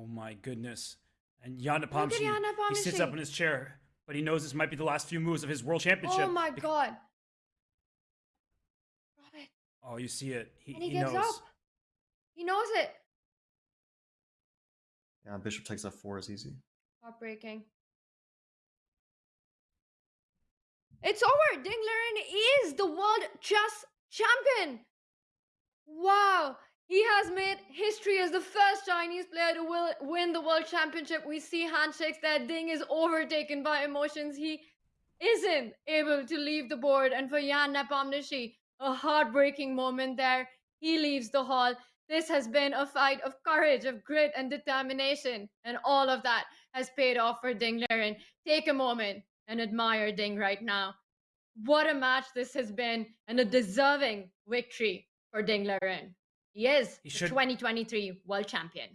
Oh my goodness. And Jan Look at Nepomniachtchi, Jan he sits up in his chair, but he knows this might be the last few moves of his world championship. Oh my god. Robert. Oh, you see it. He, And he, he gives knows. up. He knows it. Yeah, bishop takes f4 is easy. Heartbreaking. It's over. Ding Liren is the world chess champion. Wow. He has made history as the first Chinese player to win the world championship. We see handshakes there. Ding is overtaken by emotions. He isn't able to leave the board. And for Ian Nepomniachtchi, a heartbreaking moment there. He leaves the hall. This has been a fight of courage, of grit, and determination. And all of that has paid off for Ding Liren. Take a moment and admire Ding right now. What a match this has been, and a deserving victory for Ding Liren. He is He the should- 2023 world champion.